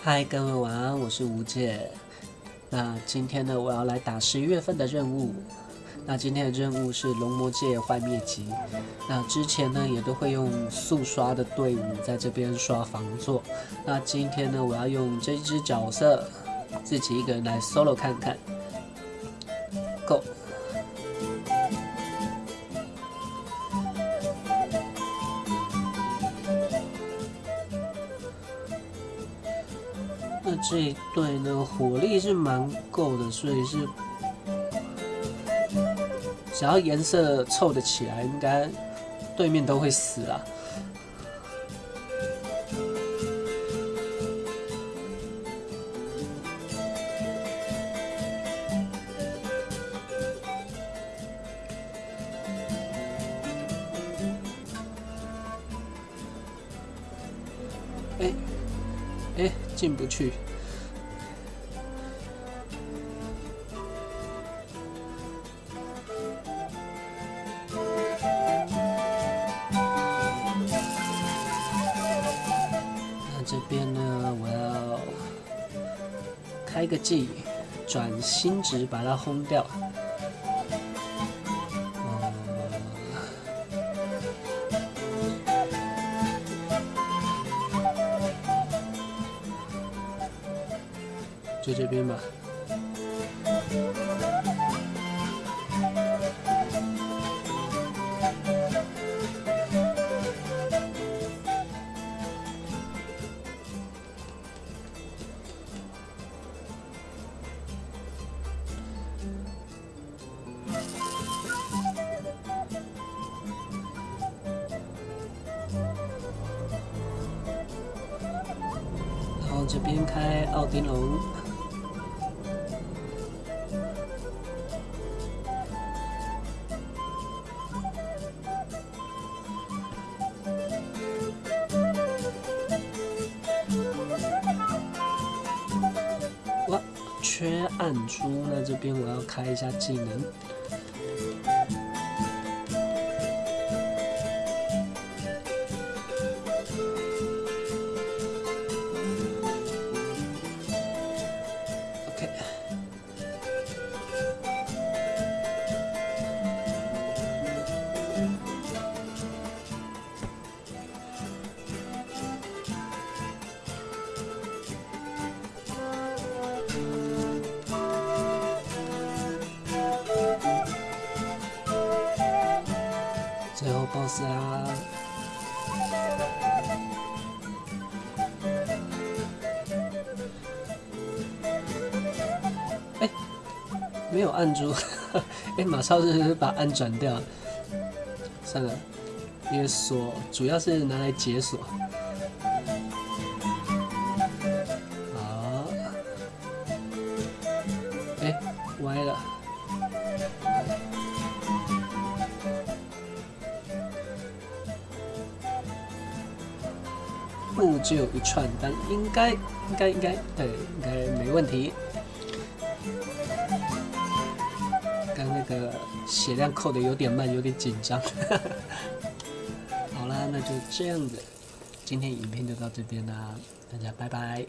嗨，各位晚安，我是吴姐。那今天呢，我要来打十一月份的任务。那今天的任务是龙魔界坏灭级。那之前呢，也都会用速刷的队伍在这边刷防座。那今天呢，我要用这只角色，自己一个人来 solo 看看。Go。那这一队呢，火力是蛮够的，所以是只要颜色凑得起来，应该对面都会死啊。哎哎，进不去。那这边呢，我要开个技，转心值把它轰掉。就这边吧。然后这边开奥丁龙。缺暗珠，那这边我要开一下技能。最后 BOSS 啦！哎，没有按住，哎，马超是把按转掉，算了，因为锁主要是拿来解锁。好，哎，歪了。就有一串，但应该应该应该对，应该没问题。刚那个血量扣的有点慢，有点紧张。好啦，那就这样子，今天影片就到这边啦，大家拜拜。